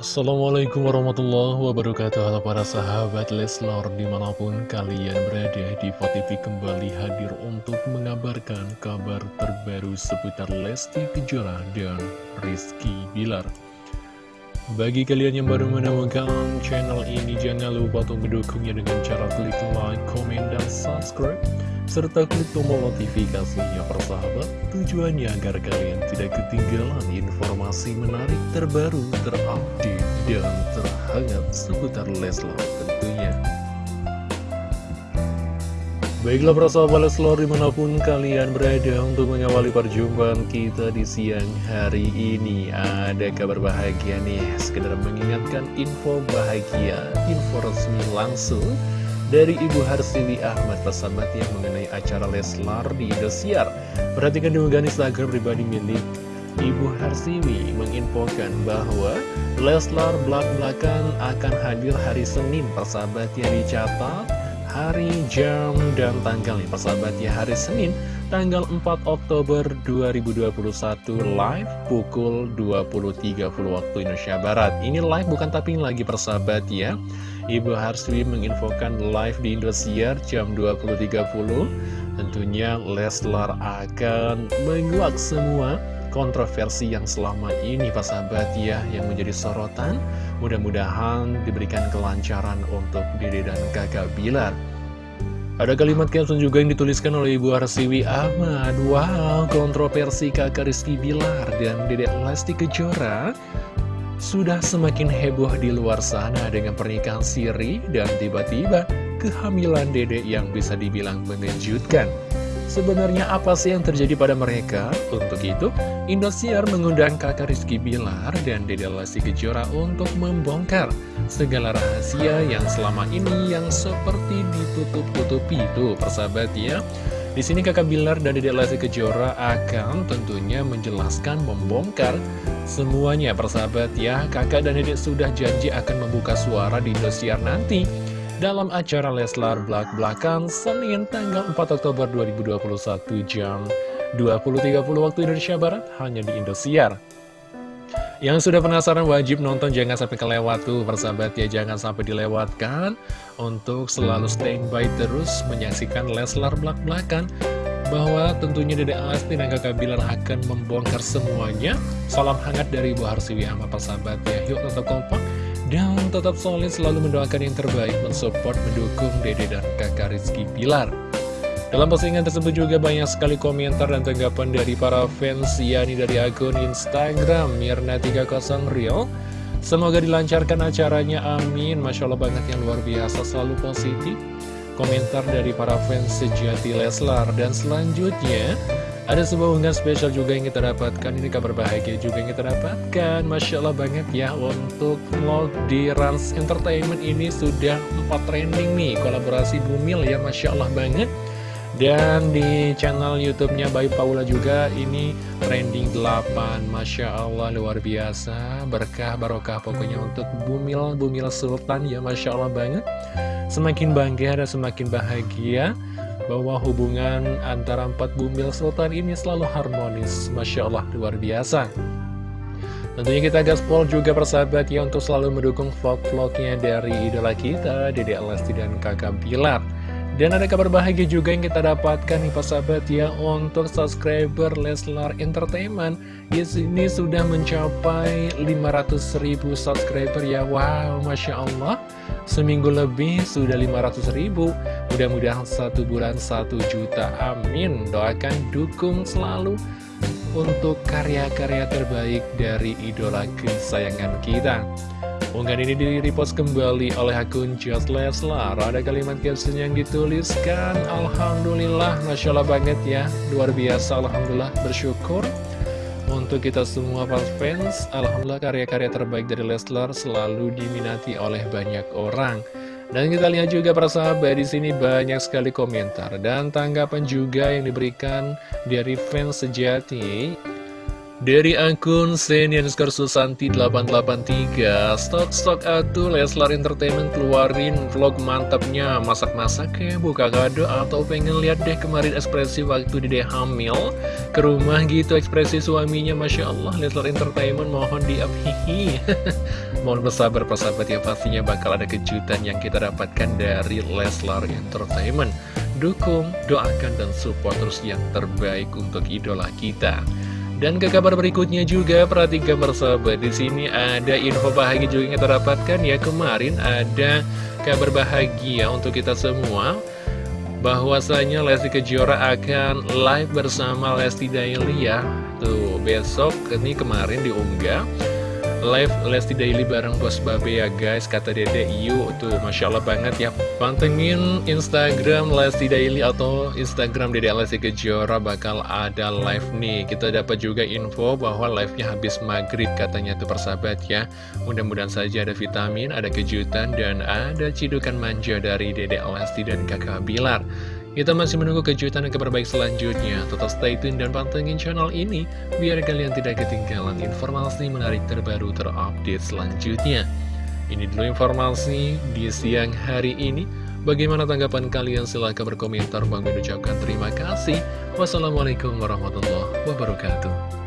Assalamualaikum warahmatullahi wabarakatuh. Halo para sahabat Leslor Di mana pun kalian berada di TV kembali hadir untuk mengabarkan kabar terbaru seputar Lesti Kejora dan Rizky Bilar Bagi kalian yang baru menemukan channel ini Jangan lupa untuk mendukungnya dengan cara klik like, komen, dan subscribe serta klik tombol notifikasinya persahabat. Tujuannya agar kalian tidak ketinggalan informasi menarik terbaru terupdate dan terhangat seputar Leslar tentunya Baiklah persahabat Leslar di mana pun kalian berada untuk mengawali perjumpaan kita di siang hari ini Ada kabar bahagia nih, sekedar mengingatkan info bahagia, info resmi langsung dari Ibu Harsiwi Ahmad persahabat yang mengenai acara Leslar di Indosiar. Perhatikan di Instagram pribadi milik Ibu Harsiwi menginfokan bahwa Leslar belak-belakan akan hadir hari Senin persahabat yang dicatat hari, jam, dan tanggalnya persahabat ya hari Senin tanggal 4 Oktober 2021 live pukul 20.30 waktu Indonesia Barat. Ini live bukan tapping lagi persahabat ya. Ibu Harswi menginfokan live di Indosiar jam 20.30 Tentunya Leslar akan menguak semua kontroversi yang selama ini Pak sahabat ya Yang menjadi sorotan. Mudah-mudahan diberikan kelancaran untuk Dede dan kakak Bilar. Ada kalimat caption juga yang dituliskan oleh Ibu Arsiwi Ahmad. Wow, kontroversi kakak Rizky Bilar dan Dedek Lesti Kejora sudah semakin heboh di luar sana dengan pernikahan Siri dan tiba-tiba kehamilan Dede yang bisa dibilang mengejutkan. Sebenarnya apa sih yang terjadi pada mereka? Untuk itu, Indosiar mengundang kakak Rizky Bilar dan Dede Lesti Kejora untuk membongkar segala rahasia yang selama ini yang seperti ditutup-tutupi itu, persahabat ya. Di sini kakak Bilar dan Dedek Lesti Kejora akan tentunya menjelaskan, membongkar semuanya persahabat ya. Kakak dan Dedek sudah janji akan membuka suara di Indosiar nanti dalam acara Leslar Belak Belakan Senin tanggal 4 Oktober 2021 jam 20.30 waktu Indonesia Barat hanya di Indosiar. Yang sudah penasaran wajib nonton jangan sampai kelewat tuh persahabat ya jangan sampai dilewatkan. Untuk selalu standby terus menyaksikan Leslar belak-belakan bahwa tentunya Dede Asti dan kakak Bilar akan membongkar semuanya. Salam hangat dari Ibu Harsiwi sama persahabat ya yuk tetap kompak dan tetap solid selalu mendoakan yang terbaik mensupport mendukung Dede dan kakak Rizky Bilar dalam postingan tersebut juga banyak sekali komentar dan tanggapan dari para fans, yakni dari akun Instagram Mirna30 Real. Semoga dilancarkan acaranya, amin. Masya Allah banget yang luar biasa, selalu positif. Komentar dari para fans sejati Leslar. Dan selanjutnya, ada sebuah unggahan spesial juga yang kita dapatkan. Ini kabar bahagia juga yang kita dapatkan. Masya Allah banget ya Untuk vlog di Rans Entertainment ini sudah 4 trending nih. Kolaborasi Bumil ya Masya Allah banget. Dan di channel YouTube-nya Bayu Paula juga ini trending 8 Masya Allah luar biasa. Berkah barokah pokoknya untuk Bumil Bumil Sultan ya Masya Allah banget. Semakin bangga dan semakin bahagia bahwa hubungan antara empat Bumil Sultan ini selalu harmonis. Masya Allah luar biasa. Tentunya kita gaspol juga persahabat ya untuk selalu mendukung vlog-vlognya dari idola kita Dede Lesti dan kakak Pilar. Dan ada kabar bahagia juga yang kita dapatkan nih sahabat ya untuk subscriber Leslar Entertainment. Di sini sudah mencapai 500 ribu subscriber ya. Wow masya Allah. Seminggu lebih sudah 500 ribu mudah-mudahan satu bulan satu juta. Amin. Doakan dukung selalu untuk karya-karya terbaik dari idola kesayangan kita. Unggahan ini di-repost kembali oleh akun Just Leslar Ada kalimat caption yang dituliskan. Alhamdulillah, Masya Allah banget ya. Luar biasa, Alhamdulillah, bersyukur Untuk kita semua fans. Alhamdulillah karya-karya terbaik dari Leslar Selalu diminati oleh banyak orang dan kita lihat juga para sahabat di sini banyak sekali komentar dan tanggapan juga yang diberikan dari fans sejati dari akun Senior Susanti 883 Stok-stok atuh Leslar Entertainment keluarin vlog mantapnya. Masak-masak ya buka kado Atau pengen lihat deh kemarin ekspresi waktu di deh hamil. Ke rumah gitu ekspresi suaminya Masya Allah Leslar Entertainment mohon di hihi. Mohon bersabar persahabat ya Pastinya bakal ada kejutan yang kita dapatkan dari Leslar Entertainment. Dukung, doakan, dan support terus yang terbaik untuk idola kita dan ke kabar berikutnya juga perhatikan bersama di sini ada info bahagia juga yang kita dapatkan ya. Kemarin ada kabar bahagia untuk kita semua bahwasanya Lesti Kejora akan live bersama Lesti Daily ya tuh besok ini kemarin diunggah live Lesti Daily bareng Bos Babe ya guys. Kata dede yuk tuh Masya Allah banget ya. Pantengin Instagram Lesti Daily atau Instagram dede Lesti Kejora bakal ada live nih. Kita dapat juga info bahwa live-nya habis maghrib katanya tuh persahabat ya. Mudah-mudahan saja ada vitamin, ada kejutan dan ada cidukan manja dari dede Lesti dan kakak Bilar kita masih menunggu kejutan dan kabar baik selanjutnya. Tetap stay tune dan pantengin channel ini, biar kalian tidak ketinggalan informasi menarik terbaru terupdate selanjutnya. Ini dulu informasi di siang hari ini. Bagaimana tanggapan kalian? Silahkan berkomentar. Bang ucapkan terima kasih. Wassalamualaikum warahmatullahi wabarakatuh.